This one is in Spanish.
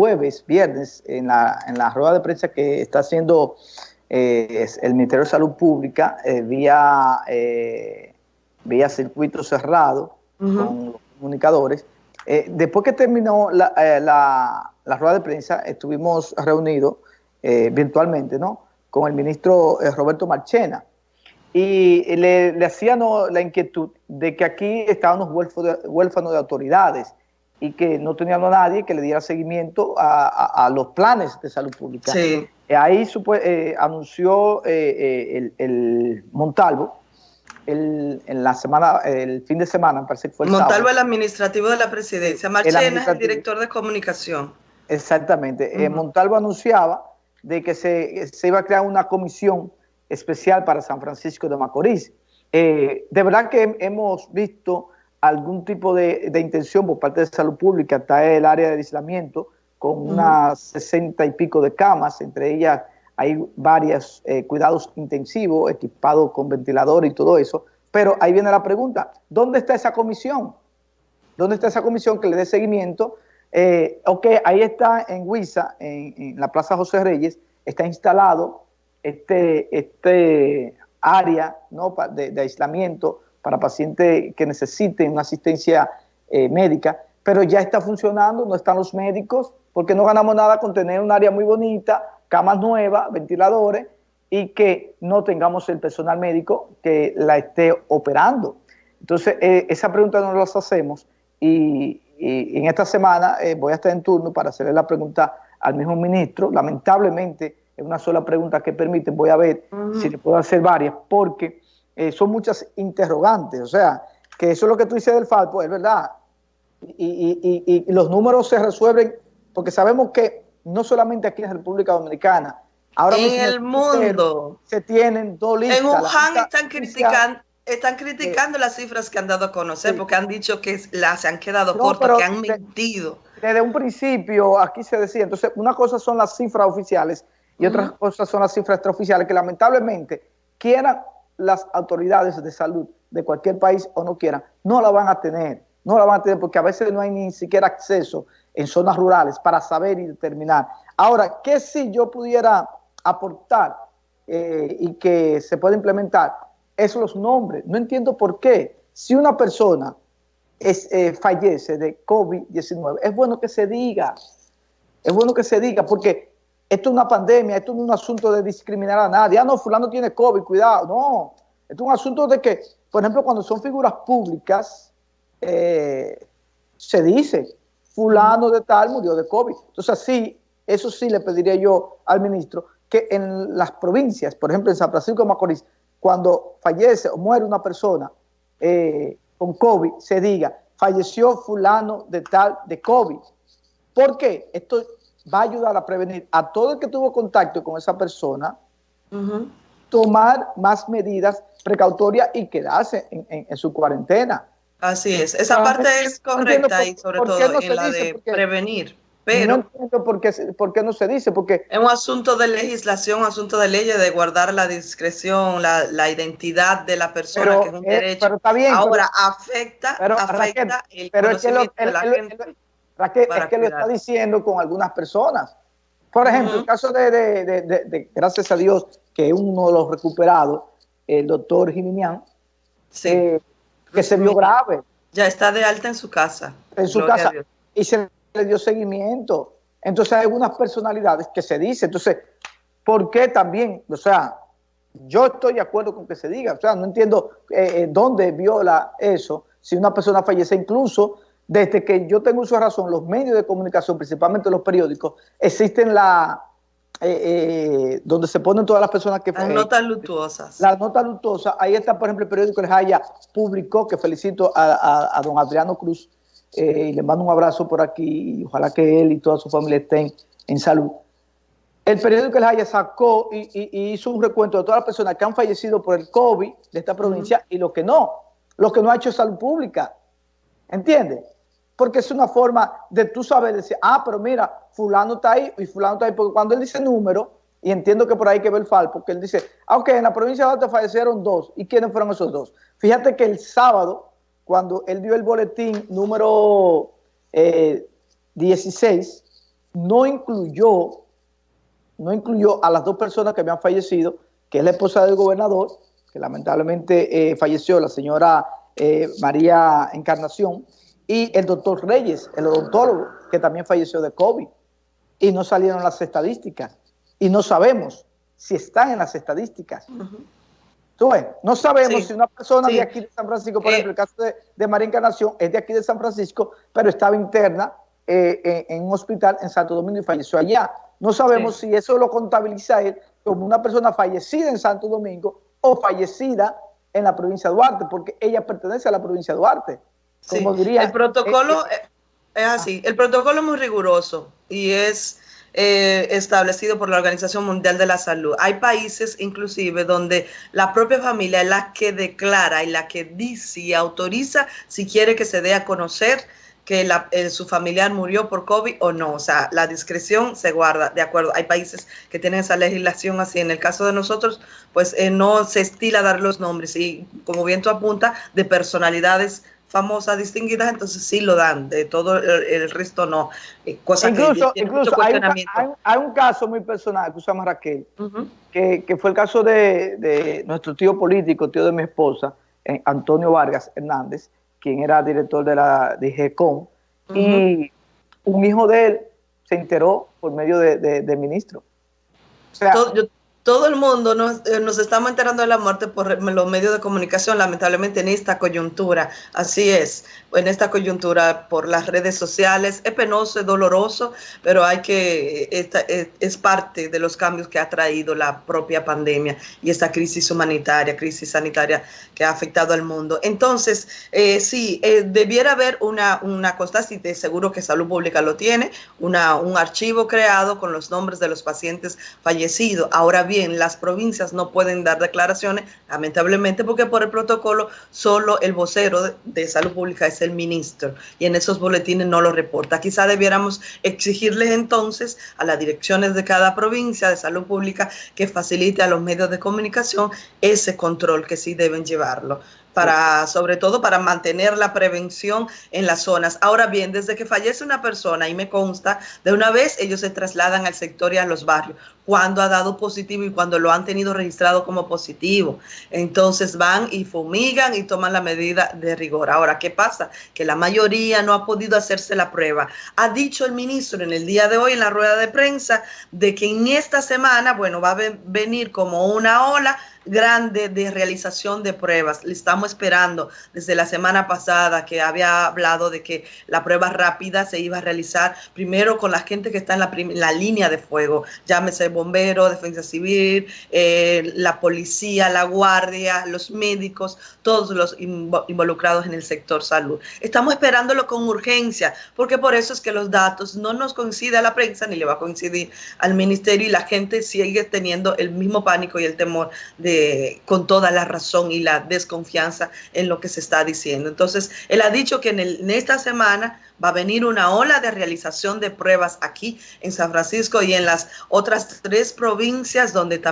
jueves, viernes, en la, en la rueda de prensa que está haciendo eh, el Ministerio de Salud Pública eh, vía, eh, vía circuito cerrado con los comunicadores. después que terminó la, la, rueda de prensa, estuvimos reunidos virtualmente ¿no? con el ministro Roberto Marchena y le, le hacían la inquietud de que aquí estábamos huérfanos de autoridades y que no teníamos a nadie que le diera seguimiento a, los planes de salud pública. Sí. Eh, ahí eh, anunció eh, el, Montalvo, el, en la semana, el fin de semana, parece que fue el Montalvo, el administrativo de la presidencia. Marchena es el director de comunicación. Exactamente. Montalvo anunciaba de que se, se, iba a crear una comisión especial para San Francisco de Macorís. de verdad que hemos visto algún tipo de, intención por parte de salud pública, está el área de aislamiento, con unas sesenta y pico de camas, entre ellas hay varios eh, cuidados intensivos, equipados con ventilador y todo eso, pero ahí viene la pregunta, ¿dónde está esa comisión? ¿Dónde está esa comisión que le dé seguimiento? Eh, ok, ahí está en Huiza, en, la Plaza José Reyes, está instalado este, este área ¿no? de, de aislamiento para pacientes que necesiten una asistencia eh, médica, pero ya está funcionando, no están los médicos, porque no ganamos nada con tener un área muy bonita, camas nuevas, ventiladores, y que no tengamos el personal médico que la esté operando. Entonces, eh, esa pregunta no la hacemos y, en esta semana eh, voy a estar en turno para hacerle la pregunta al mismo ministro. Lamentablemente, es una sola pregunta que permite, voy a ver si le puedo hacer varias, porque eh, son muchas interrogantes, o sea, que eso es lo que tú dices del Falpo, es verdad, y, los números se resuelven porque sabemos que no solamente aquí en República Dominicana, ahora en el mundo se tienen dos listas. En Wuhan están criticando están criticando las cifras que han dado a conocer porque han dicho que las se han quedado cortas, que han mentido. Desde un principio aquí se decía, entonces una cosa son las cifras oficiales y otra cosa son las cifras extraoficiales que lamentablemente quieran las autoridades de salud de cualquier país o no quieran, no la van a tener, no la van a tener porque a veces no hay ni siquiera acceso en zonas rurales para saber y determinar. Ahora, ¿qué si yo pudiera aportar eh, y que se pueda implementar? Esos los nombres. No entiendo por qué. Si una persona es, eh, fallece de COVID-19, es bueno que se diga. Es bueno que se diga porque esto es una pandemia, esto es un asunto de discriminar a nadie. Ah, no, fulano tiene COVID, cuidado. No, esto es un asunto de que, por ejemplo, cuando son figuras públicas, eh, se dice, fulano de tal murió de COVID. Entonces, sí, eso sí le pediría yo al ministro, que en las provincias, por ejemplo, en San Francisco de Macorís, cuando fallece o muere una persona eh, con COVID, se diga, falleció fulano de tal de COVID. ¿Por qué? Esto va a ayudar a prevenir a todo el que tuvo contacto con esa persona, tomar más medidas precautorias y quedarse en, su cuarentena. Así es, esa parte es correcta y sobre todo en la de prevenir. Pero no entiendo por qué, por qué, no se dice, porque... Es un asunto de legislación, un asunto de leyes, de guardar la discreción, la, identidad de la persona, que es un derecho. Pero está bien, Ahora, afecta, afecta el conocimiento de la gente es que lo está diciendo con algunas personas. Por ejemplo, el caso de, gracias a Dios, que uno de los recuperados, el doctor Jiminián, eh, que se vio grave. Ya está de alta en su casa. En su casa. Y se le dio seguimiento. Entonces hay algunas personalidades que se dice. Entonces, ¿por qué también? O sea, yo estoy de acuerdo con que se diga. O sea, no entiendo eh, eh, dónde viola eso. Si una persona fallece, incluso desde que yo tengo uso de razón, los medios de comunicación, principalmente los periódicos, existen la eh, eh, donde se ponen todas las personas que... Las notas luctuosas. Las notas luctuosas. Ahí está, por ejemplo, el periódico El Jaya publicó, que felicito a, don Adriano Cruz, eh, y le mando un abrazo por aquí, y ojalá que él y toda su familia estén en salud. El periódico El Jaya sacó y, hizo un recuento de todas las personas que han fallecido por el COVID de esta provincia y los que no, los que no ha hecho salud pública. ¿Entiendes? Porque es una forma de tú saber decir, ah, pero mira, fulano está ahí y fulano está ahí, porque cuando él dice número, y entiendo que por ahí que ver el FAL, porque él dice, ah, ok, en la provincia de Alta fallecieron dos, ¿y quiénes fueron esos dos? Fíjate que el sábado, cuando él dio el boletín número 16, no incluyó, no incluyó a las dos personas que habían fallecido, que es la esposa del gobernador, que lamentablemente eh, falleció, la señora eh, María Encarnación, y el doctor Reyes, el odontólogo, que también falleció de COVID. Y no salieron las estadísticas. Y no sabemos si están en las estadísticas. no sabemos si una persona de aquí de San Francisco, por eh, ejemplo, el caso de, de, María Encarnación, es de aquí de San Francisco, pero estaba interna eh, en, un hospital en Santo Domingo y falleció allá. No sabemos si eso lo contabiliza él como una persona fallecida en Santo Domingo o fallecida en la provincia de Duarte, porque ella pertenece a la provincia de Duarte. Como diría, el protocolo es, es así, el protocolo es muy riguroso y es eh, establecido por la Organización Mundial de la Salud. Hay países inclusive donde la propia familia es la que declara y la que dice y autoriza si quiere que se dé a conocer que eh, su familiar murió por COVID o no. O sea, la discreción se guarda, de acuerdo. Hay países que tienen esa legislación así. En el caso de nosotros, pues eh, no se estila dar los nombres y, como bien tú apunta, de personalidades famosas, distinguidas, entonces sí lo dan, de todo el, resto no. Eh, incluso incluso hay, un, caso muy personal llama Raquel, que, fue el caso de, nuestro tío político, tío de mi esposa, eh, Antonio Vargas Hernández, quien era director de la de GECOM, y un hijo de él se enteró por medio de, ministro. O sea, todo el mundo nos, eh, nos, estamos enterando de la muerte por los medios de comunicación, lamentablemente en esta coyuntura. Así es, en esta coyuntura por las redes sociales. Es penoso, es doloroso, pero hay que, esta, es, parte de los cambios que ha traído la propia pandemia y esta crisis humanitaria, crisis sanitaria que ha afectado al mundo. Entonces, eh, sí, eh, debiera haber una, una constancia, y seguro que Salud Pública lo tiene, una, un archivo creado con los nombres de los pacientes fallecidos. Ahora bien, las provincias no pueden dar declaraciones, lamentablemente, porque por el protocolo solo el vocero de, de salud pública es el ministro y en esos boletines no lo reporta. Quizá debiéramos exigirles entonces a las direcciones de cada provincia de salud pública que facilite a los medios de comunicación ese control que sí deben llevarlo para, sobre todo para mantener la prevención en las zonas. Ahora bien, desde que fallece una persona, y me consta, de una vez ellos se trasladan al sector y a los barrios, cuando ha dado positivo y cuando lo han tenido registrado como positivo. Entonces van y fumigan y toman la medida de rigor. Ahora, ¿qué pasa? Que la mayoría no ha podido hacerse la prueba. Ha dicho el ministro en el día de hoy en la rueda de prensa de que en esta semana, bueno, va a venir como una ola grande de realización de pruebas. Estamos esperando desde la semana pasada que había hablado de que la prueba rápida se iba a realizar primero con la gente que está en la, la línea de fuego, llámese bombero, defensa civil, eh, la policía, la guardia, los médicos, todos los involucrados en el sector salud. Estamos esperándolo con urgencia, porque por eso es que los datos no nos coincide a la prensa ni le va a coincidir al ministerio y la gente sigue teniendo el mismo pánico y el temor con toda la razón y la desconfianza en lo que se está diciendo. Entonces, él ha dicho que en, en esta semana va a venir una ola de realización de pruebas aquí en San Francisco y en las otras tres provincias donde también